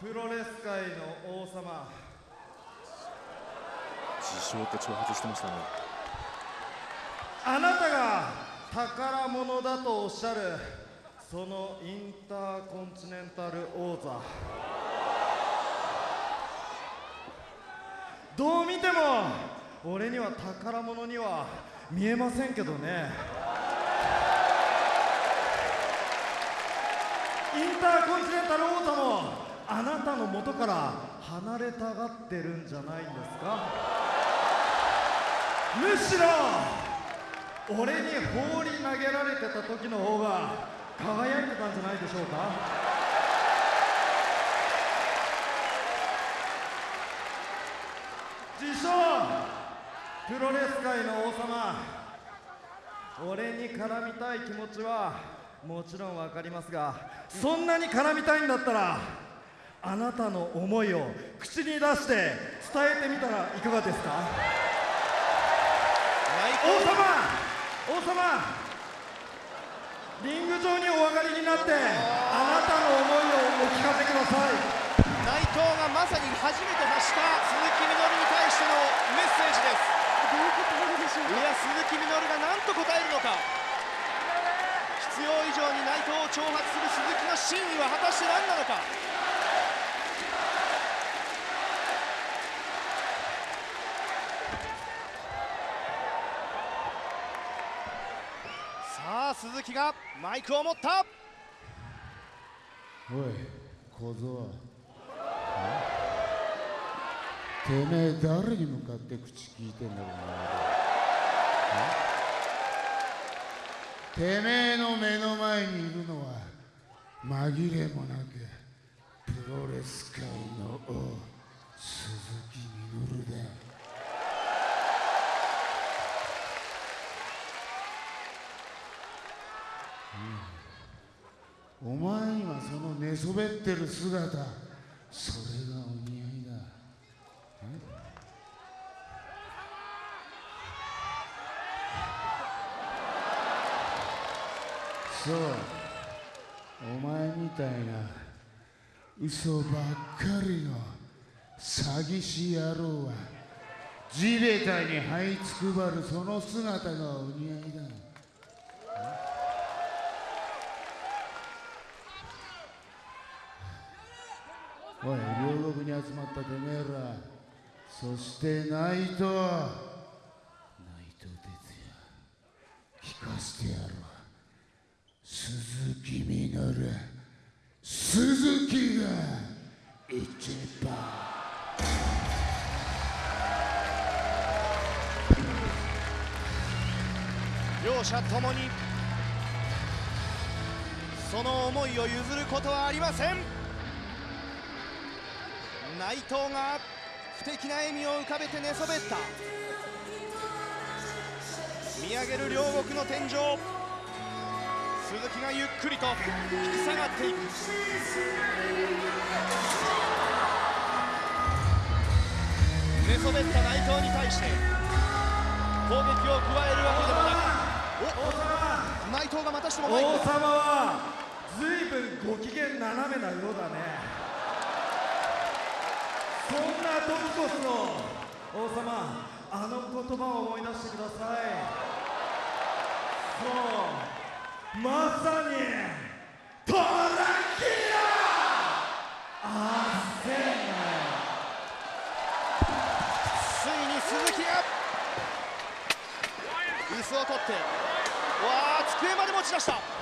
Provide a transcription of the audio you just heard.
プロレス界の王様。自称って挑発してましたね。あなたが宝物だとおっしゃるそのインターコンチネンタル王座。どう見ても俺には宝物には見えませんけどね。インターコンチネンタル王座もあなたの元から離れたがってるんじゃないんですか？むしろ俺に放り投げられてた時の方が輝いてたんじゃないでしょうか？自称プロレス界の王様。俺に絡みたい気持ちはもちろん分かりますがそんなに絡みたいんだったらあなたの思いを口に出して伝えてみたらいかがですか？王様王様。リング上にお上がりになってあなたの思いをお聞かせください。内藤がまさに初めて発した鈴木みのるに対してのメッセージです。どういうことなんでしょういや鈴木みのるが何と答えるのか。必要以上に内藤を挑発する鈴木の真意は果たして何なのか鈴木がマイクを持った。おい小僧。てめえ誰に向かって口聞いてんだろうな。てめえの目の前にいるのは紛れもなくプロレス界の王鈴木みのるだお前にはその寝そべってる姿それがお似合いだ。そう。お前みたいな嘘ばっかりの詐欺師野郎は地べたに這いつくばるその姿がお似合いだ。おい両国に集まったてめえら。そして内藤内藤哲也聞かせてやろう鈴木みのる鈴木が。一番両者ともに。その思いを譲ることはありません。内藤が不敵な笑みを浮かべて寝そべった。見上げる両国の天井。鈴木がゆっくりと引き下がっていく。寝そべった内藤に対して攻撃を加えるわけでもなく。王様内藤がまたしても王様は随分ご機嫌斜めなようだねそんな時こそ王様あの言葉を思い出してください。そうまさにトラキラあせんなよついに鈴木が椅子を取ってわあ机まで持ち出した。